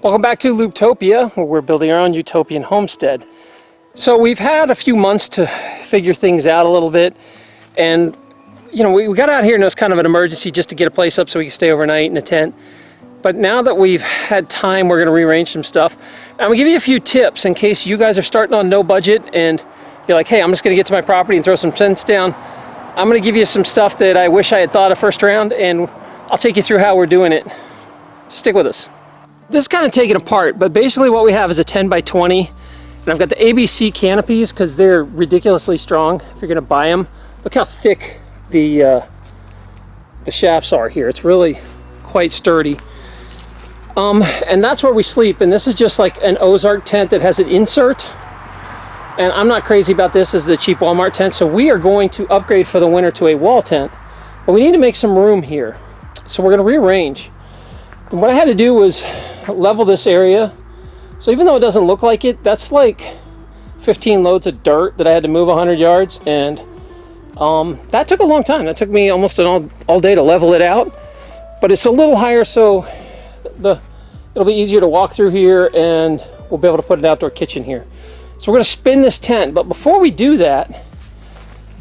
Welcome back to Looptopia, where we're building our own utopian homestead. So we've had a few months to figure things out a little bit, and you know, we, we got out here and it was kind of an emergency just to get a place up so we could stay overnight in a tent. But now that we've had time, we're going to rearrange some stuff. I'm going to give you a few tips in case you guys are starting on no budget and you're like, hey, I'm just going to get to my property and throw some tents down. I'm going to give you some stuff that I wish I had thought of first round, and I'll take you through how we're doing it. Stick with us. This is kind of taken apart, but basically what we have is a 10 by 20, and I've got the ABC canopies because they're ridiculously strong if you're going to buy them. Look how thick the uh, the shafts are here. It's really quite sturdy. Um, and that's where we sleep. And this is just like an Ozark tent that has an insert. And I'm not crazy about this as the cheap Walmart tent. So we are going to upgrade for the winter to a wall tent. But we need to make some room here. So we're going to rearrange. And what I had to do was level this area. So even though it doesn't look like it, that's like 15 loads of dirt that I had to move 100 yards. And um, that took a long time. That took me almost an all, all day to level it out. But it's a little higher so the it'll be easier to walk through here and we'll be able to put an outdoor kitchen here. So we're going to spin this tent, but before we do that,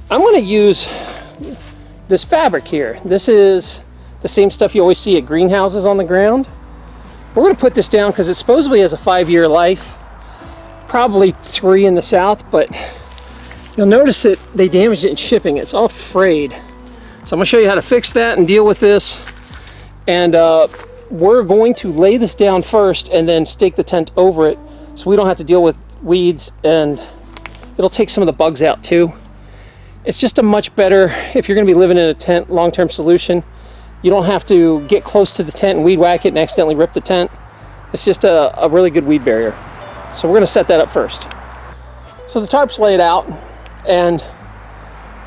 I'm going to use this fabric here. This is the same stuff you always see at greenhouses on the ground. We're going to put this down because it supposedly has a five-year life, probably three in the south, but you'll notice that they damaged it in shipping. It's all frayed. So I'm going to show you how to fix that and deal with this. And uh, we're going to lay this down first and then stake the tent over it so we don't have to deal with weeds and it'll take some of the bugs out too. It's just a much better, if you're going to be living in a tent, long-term solution. You don't have to get close to the tent and weed whack it and accidentally rip the tent. It's just a, a really good weed barrier. So we're going to set that up first. So the tarp's laid out and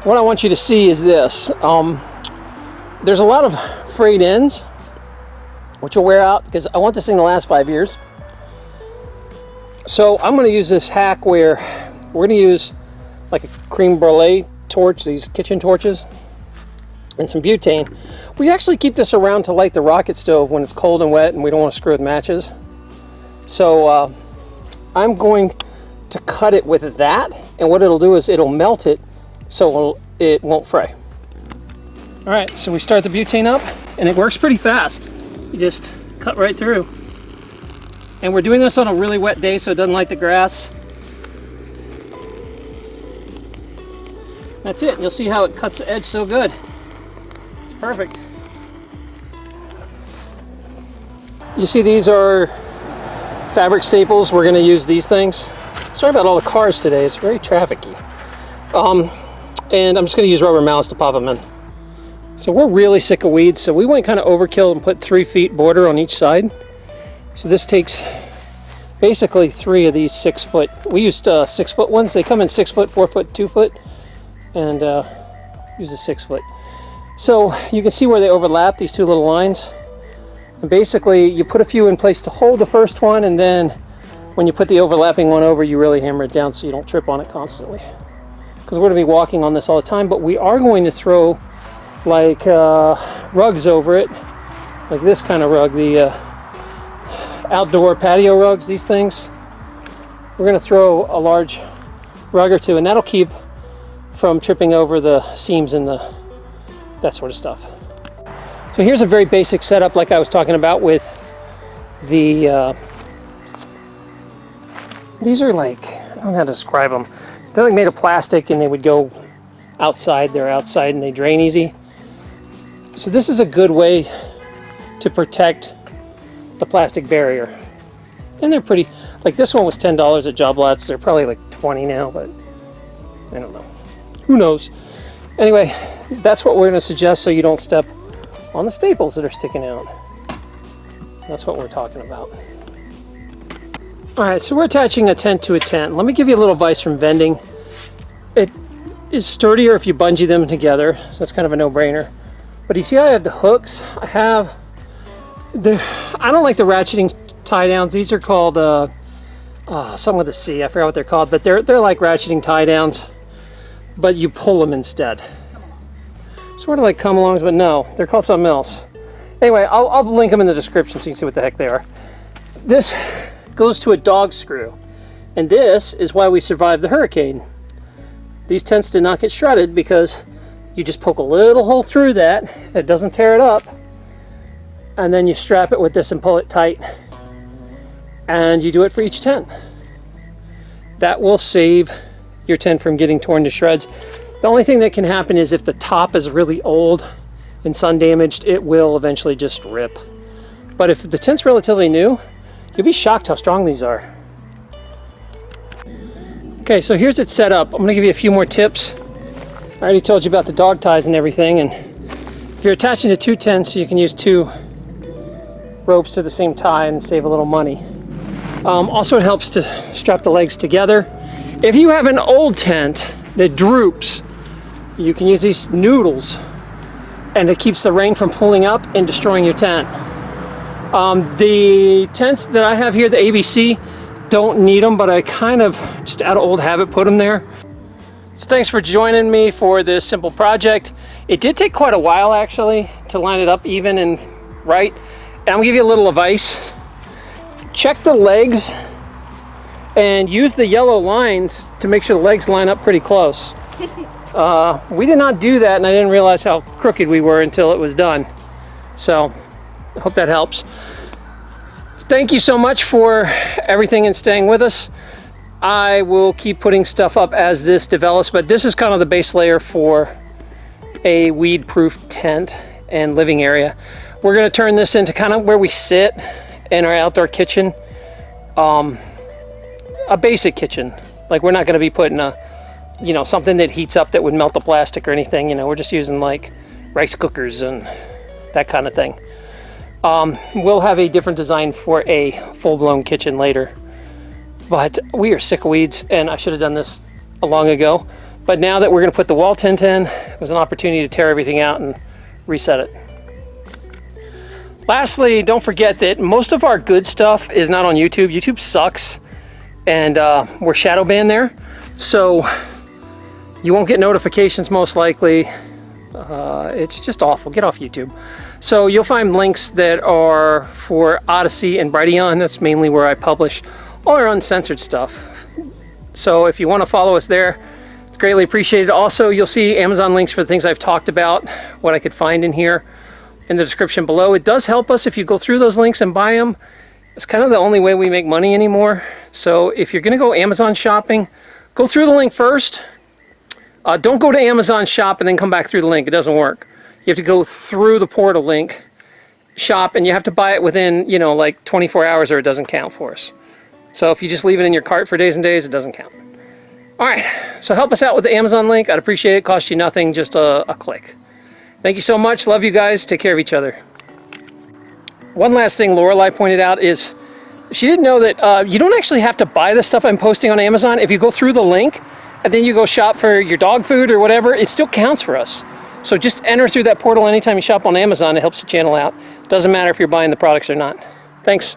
what I want you to see is this. Um, there's a lot of frayed ends which will wear out because I want this thing to last five years. So I'm going to use this hack where we're going to use like a creme brulee torch, these kitchen torches, and some butane. We actually keep this around to light the rocket stove when it's cold and wet and we don't want to screw with matches. So uh, I'm going to cut it with that and what it'll do is it'll melt it so it won't fray. All right, so we start the butane up and it works pretty fast you just cut right through. And we're doing this on a really wet day so it doesn't light the grass. That's it. You'll see how it cuts the edge so good. It's perfect. You see these are fabric staples. We're going to use these things. Sorry about all the cars today. It's very trafficy. Um, and I'm just going to use rubber mallets to pop them in. So we're really sick of weeds, so we went kind of overkill and put three feet border on each side. So this takes basically three of these six foot. We used uh, six foot ones. They come in six foot, four foot, two foot, and uh, use a six foot. So you can see where they overlap, these two little lines. Basically you put a few in place to hold the first one, and then when you put the overlapping one over, you really hammer it down so you don't trip on it constantly. Because we're going to be walking on this all the time, but we are going to throw like uh, rugs over it, like this kind of rug, the uh, outdoor patio rugs, these things. We're going to throw a large rug or two, and that'll keep from tripping over the seams and the that sort of stuff. So here's a very basic setup like I was talking about with the, uh, these are like, I don't know how to describe them. They're like made of plastic and they would go outside, they're outside and they drain easy. So this is a good way to protect the plastic barrier. And they're pretty, like this one was $10 at Job Lots. They're probably like 20 now, but I don't know. Who knows? Anyway, that's what we're going to suggest so you don't step on the staples that are sticking out. That's what we're talking about. Alright, so we're attaching a tent to a tent. Let me give you a little advice from vending. It is sturdier if you bungee them together, so that's kind of a no-brainer. But you see I have the hooks. I have the, I don't like the ratcheting tie downs. These are called uh, uh, something with a C. I forgot what they're called, but they're, they're like ratcheting tie downs, but you pull them instead. Sort of like come alongs, but no, they're called something else. Anyway, I'll, I'll link them in the description so you can see what the heck they are. this goes to a dog screw. And this is why we survived the hurricane. These tents did not get shredded because you just poke a little hole through that, it doesn't tear it up, and then you strap it with this and pull it tight. And you do it for each tent. That will save your tent from getting torn to shreds. The only thing that can happen is if the top is really old and sun damaged, it will eventually just rip. But if the tent's relatively new, you'll be shocked how strong these are. Okay, so here's it set up. I'm gonna give you a few more tips. I already told you about the dog ties and everything, and if you're attaching to two tents, you can use two ropes to the same tie and save a little money. Um, also, it helps to strap the legs together. If you have an old tent that droops, you can use these noodles and it keeps the rain from pulling up and destroying your tent. Um, the tents that I have here, the ABC, don't need them, but I kind of, just out of old habit, put them there. So thanks for joining me for this simple project. It did take quite a while actually to line it up even and right. And I'm gonna give you a little advice. Check the legs and use the yellow lines to make sure the legs line up pretty close. Uh, we did not do that and I didn't realize how crooked we were until it was done. So I hope that helps. Thank you so much for everything and staying with us. I will keep putting stuff up as this develops, but this is kind of the base layer for a weed-proof tent and living area. We're gonna turn this into kind of where we sit in our outdoor kitchen. Um, a basic kitchen. Like we're not gonna be putting a, you know, something that heats up that would melt the plastic or anything. You know, we're just using like rice cookers and that kind of thing. Um, we'll have a different design for a full-blown kitchen later. But we are sick of weeds and I should have done this a long ago. But now that we're gonna put the wall tent in, it was an opportunity to tear everything out and reset it. Lastly, don't forget that most of our good stuff is not on YouTube. YouTube sucks and uh, we're shadow banned there. So you won't get notifications most likely. Uh, it's just awful. Get off YouTube. So you'll find links that are for Odysee and Brighteon. That's mainly where I publish all our uncensored stuff. So if you want to follow us there, it's greatly appreciated. Also, you'll see Amazon links for the things I've talked about, what I could find in here in the description below. It does help us if you go through those links and buy them. It's kind of the only way we make money anymore. So if you're going to go Amazon shopping, go through the link first. Uh, don't go to Amazon shop and then come back through the link. It doesn't work. You have to go through the portal link, shop, and you have to buy it within, you know, like 24 hours or it doesn't count for us. So if you just leave it in your cart for days and days, it doesn't count. All right, so help us out with the Amazon link. I'd appreciate it. Cost you nothing, just a, a click. Thank you so much. Love you guys. Take care of each other. One last thing Lorelei pointed out is she didn't know that uh, you don't actually have to buy the stuff I'm posting on Amazon. If you go through the link and then you go shop for your dog food or whatever, it still counts for us. So just enter through that portal anytime you shop on Amazon. It helps the channel out. Doesn't matter if you're buying the products or not. Thanks.